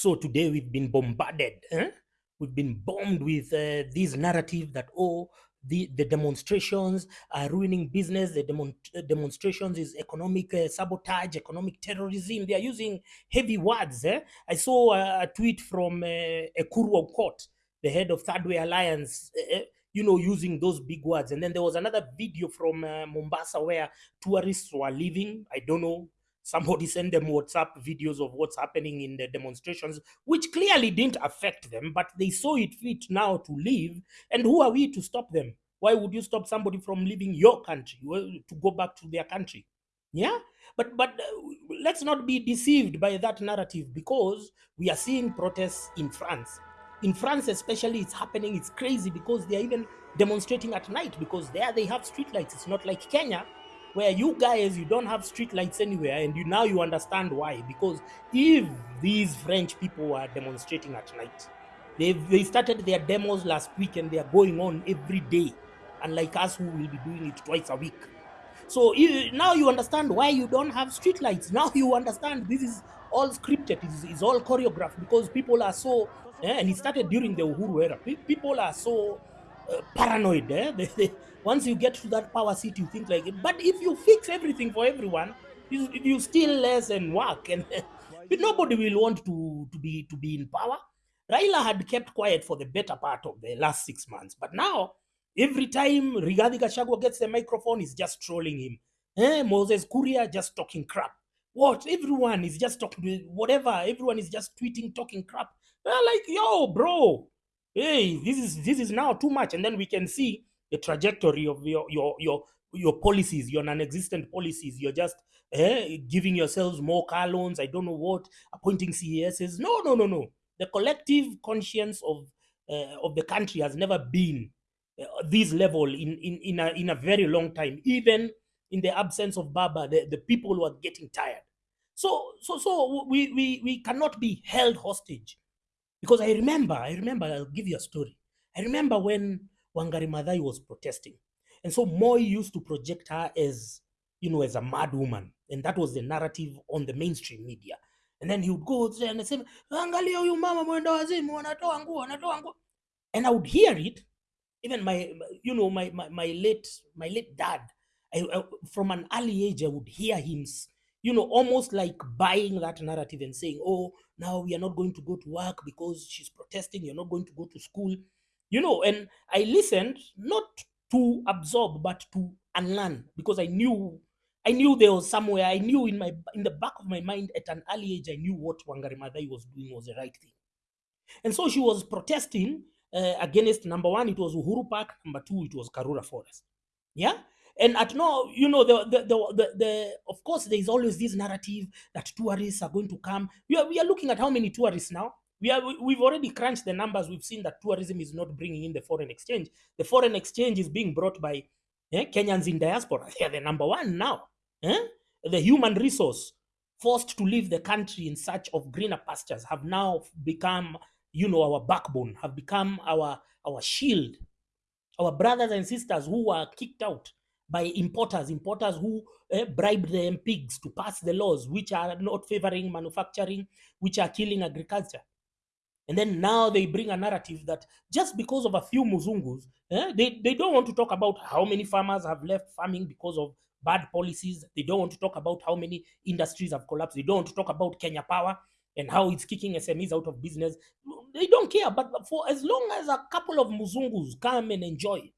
So today we've been bombarded. eh? We've been bombed with uh, this narrative that oh, the, the demonstrations are ruining business. The demon- uh, demonstrations is economic uh, sabotage, economic terrorism. They are using heavy words. Eh? I saw a, a tweet from uh, Ekuru Aukot, the head of Third Way Alliance. eh, eh, you know, using those big words. And then there was another video from uh, Mombasa where tourists were leaving. I don't know. Somebody sent them WhatsApp videos of what's happening in the demonstrations, which clearly didn't affect them, but they saw it fit now to leave. And who are we to stop them? Why would you stop somebody from leaving your country to go back to their country? Yeah, but but uh, let's not be deceived by that narrative because we are seeing protests in France. In France, especially, it's happening. It's crazy because they are even demonstrating at night because there they have street lights. It's not like Kenya, where you guys you don't have street lights anywhere, and you now you understand why. Because if these French people are demonstrating at night, they they started their demos last week and they are going on every day, unlike us who will be doing it twice a week. So you, now you understand why you don't have street lights. Now you understand this is all scripted. It's, it's all choreographed because people are so. eh, and it started during the Uhuru era. People are so uh, paranoid. Eh? They, they, once you get to that power seat, you think like. it. But if you fix everything for everyone, you, you steal less and work, and nobody will want to to be to be in power. Raila had kept quiet for the better part of the last six months, but now every time Rigathi Gachagua gets the microphone, he's just trolling him. Eh, Moses Kuria just talking crap. What? Everyone is just talking whatever. Everyone is just tweeting, talking crap. They're like, yo, bro, hey, this is this is now too much. And then we can see the trajectory of your your your your policies, your non-existent policies. You're just eh, giving yourselves more car loans. I don't know what, appointing CESs. No, no, no, no. The collective conscience of uh, of the country has never been uh, this level in in in a, in a very long time. Even in the absence of Baba, the, the people were getting tired. So so so we we we cannot be held hostage because I remember I remember I'll give you a story. I remember when Wangari Maathai was protesting, and so Moi used to project her as you know as a mad woman, and that was the narrative on the mainstream media. And then he would go there and say, "Angalia huyu mama mwenda wazimu, anatoa nguo, anatoa nguo," and I would hear it even my you know my my, my late my late dad I, I, from an early age i would hear him you know almost like buying that narrative and saying oh now we are not going to go to work because she's protesting you're not going to go to school you know and i listened not to absorb but to unlearn because i knew i knew there was somewhere i knew in my in the back of my mind at an early age i knew what wangari Maathai was doing was the right thing and so she was protesting uh, against number one, it was Uhuru Park, number two, it was Karura Forest. Yeah. And at no, you know, the, the, the, the, of course, there is always this narrative that tourists are going to come. We are, we are looking at how many tourists now. We are, we- we've already crunched the numbers. We've seen that tourism is not bringing in the foreign exchange. The foreign exchange is being brought by eh, Kenyans in diaspora. They are the number one now. eh? The human resource forced to leave the country in search of greener pastures have now become you know our backbone have become our our shield our brothers and sisters who were kicked out by importers importers who eh, bribed the MPs to pass the laws which are not favoring manufacturing which are killing agriculture and then now they bring a narrative that just because of a few muzungus, eh, they, they don't want to talk about how many farmers have left farming because of bad policies. They don't want to talk about how many industries have collapsed. They don't want to talk about Kenya Power and how it's kicking SMEs out of business. They don't care. But for as long as a couple of muzungus come and enjoy,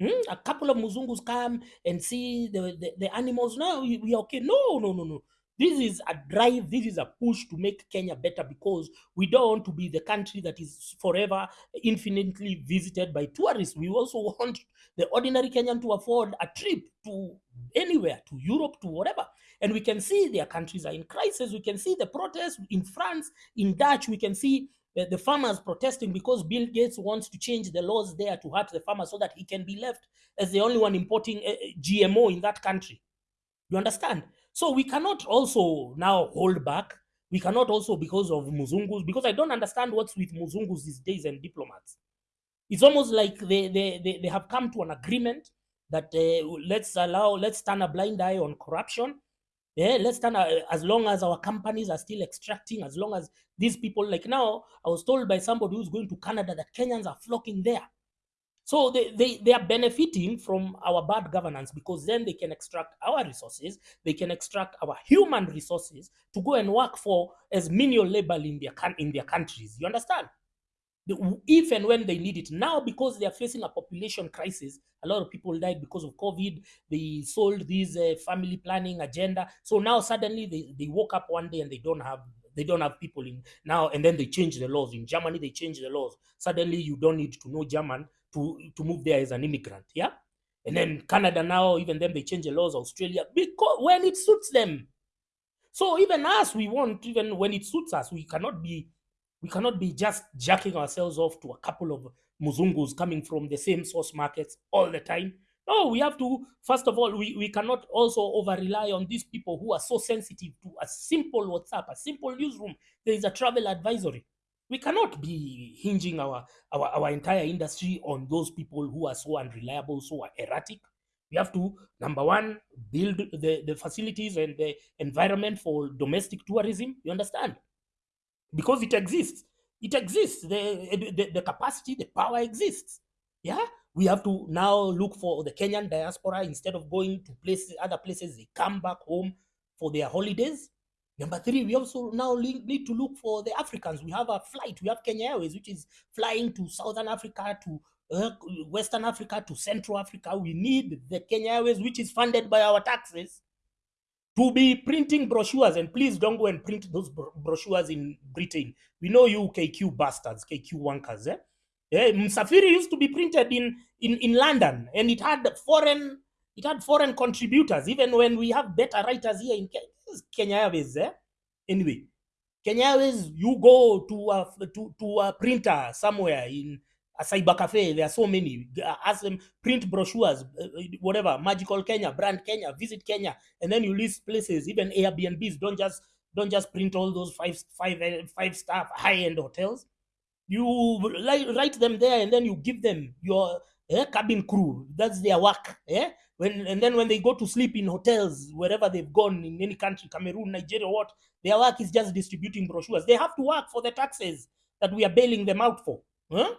Hmm? A couple of Muzungus come and see the, the, the animals. Now we, are okay. No, no, no, no. This is a drive. This is a push to make Kenya better because we don't want to be the country that is forever infinitely visited by tourists. We also want the ordinary Kenyan to afford a trip to anywhere, to Europe, to whatever. And we can see their countries are in crisis. We can see the protests in France, in Dutch. We can see the, the farmers protesting because Bill Gates wants to change the laws there to hurt the farmers so that he can be left as the only one importing uh, uh, GMO in that country. You understand? So we cannot also now hold back. We cannot also because of Muzungus, because I don't understand what's with Muzungus these days and diplomats. It's almost like they, they, they, they have come to an agreement that uh, let's allow, let's turn a blind eye on corruption Yeah, let's stand uh, as long as our companies are still extracting, as long as these people, like now, I was told by somebody who's going to Canada that Kenyans are flocking there. So they, they, they are benefiting from our bad governance because then they can extract our resources, they can extract our human resources to go and work for as menial labor in their, in their countries. You understand? If and when they need it. Now, because they are facing a population crisis, a lot of people died because of COVID. They sold this uh, family planning agenda. So now suddenly they, they woke up one day and they don't have they don't have people in now and then they change the laws in germany they change the laws suddenly you don't need to know german to to move there as an immigrant yeah and then canada now even then they change the laws australia because when it suits them so even us we want even when it suits us we cannot be we cannot be just jacking ourselves off to a couple of muzungus coming from the same source markets all the time. No, we have to, first of all, we, we cannot also over rely on these people who are so sensitive to a simple WhatsApp, a simple newsroom. There is a travel advisory. We cannot be hinging our, our, our entire industry on those people who are so unreliable, so erratic. We have to, number one, build the, the facilities and the environment for domestic tourism. You understand? Because it exists. It exists. The, the, the capacity, the power exists. Yeah, we have to now look for the Kenyan diaspora instead of going to places, other places. They come back home for their holidays. Number three, we also now need to look for the Africans. We have a flight. We have Kenya Airways, which is flying to Southern Africa, to uh, Western Africa, to Central Africa. We need the Kenya Airways, which is funded by our taxes to be printing brochures, and please don't go and print those brochures in Britain. We know you KQ bastards, KQ wankers. Eh? Yeah, Msafiri used to be printed in, in, in London, and it had foreign it had foreign contributors, even when we have better writers here in Kenya Airways. Eh? Anyway, Kenya Airways, you go to a, to, to a printer somewhere in a cyber cafe. There are so many. Ask them print brochures, uh, whatever. Magical Kenya, brand Kenya, visit Kenya, and then you list places. Even Airbnbs. Don't just don't just print all those five five uh, five star high end hotels. You write them there, and then you give them your eh, cabin crew. That's their work. Yeah. When and then when they go to sleep in hotels wherever they've gone in any country, Cameroon, Nigeria, what their work is just distributing brochures. They have to work for the taxes that we are bailing them out for. Huh?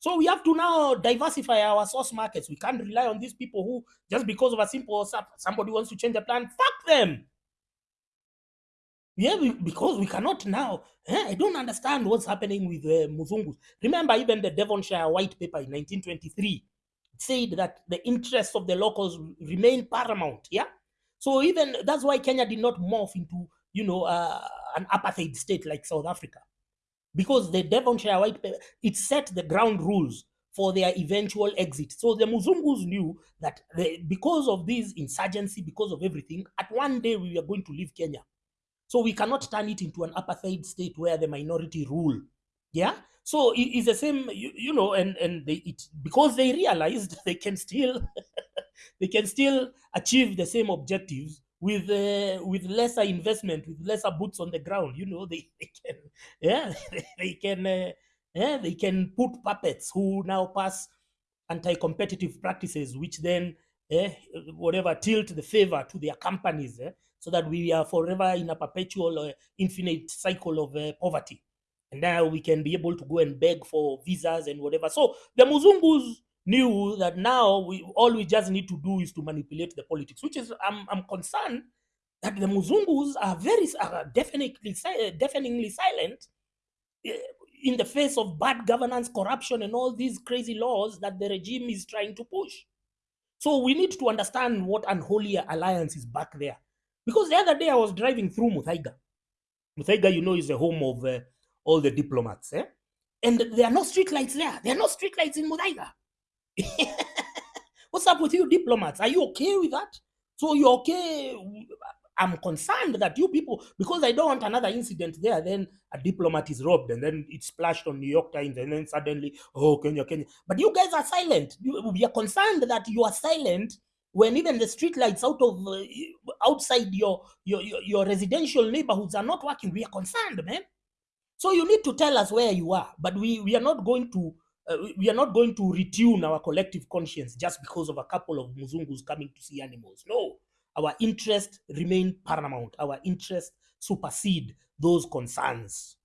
So we have to now diversify our source markets. We can't rely on these people who, just because of a simple somebody wants to change a plan, fuck them. Yeah, we, because we cannot now. Eh, I don't understand what's happening with uh, Muzungus. Remember, even the Devonshire White Paper in 1923 said that the interests of the locals remain paramount. Yeah, so even that's why Kenya did not morph into you know uh, an apartheid state like South Africa because the Devonshire White Paper, it set the ground rules for their eventual exit. So the Muzungus knew that the, because of this insurgency, because of everything, at one day we are going to leave Kenya. So we cannot turn it into an apartheid state where the minority rule. Yeah. So it is the same, you, you know, and and they, it because they realized they can still they can still achieve the same objectives with uh, with lesser investment, with lesser boots on the ground. You know, they, they can yeah they can uh, yeah they can put puppets who now pass anti-competitive practices, which then eh, whatever tilt the favor to their companies, eh, so that we are forever in a perpetual uh, infinite cycle of uh, poverty. And now we can be able to go and beg for visas and whatever. So the Muzungus knew that now we all we just need to do is to manipulate the politics, which is I'm, I'm concerned that the Muzungus are very are definitely deafeningly silent eh, in the face of bad governance, corruption, and all these crazy laws that the regime is trying to push. So we need to understand what unholy alliance is back there. Because the other day I was driving through Muthaiga. Muthaiga, you know, is the home of uh, all the diplomats. Eh? And there are no street lights there. There are no street lights in Muthaiga. What's up with you diplomats? Are you okay with that? So you're okay? I'm concerned that you people, because I don't want another incident there, then a diplomat is robbed and then it's splashed on New York Times and then suddenly, oh, Kenya, Kenya. But you guys are silent. we are concerned that you are silent when even the street lights out of uh, outside your, your, your your residential neighborhoods are not working. We are concerned, man. So you need to tell us where you are, but we, we are not going to uh, we are not going to retune our collective conscience just because of a couple of Muzungus coming to see animals. No, Our interests remain paramount. Our interests supersede those concerns.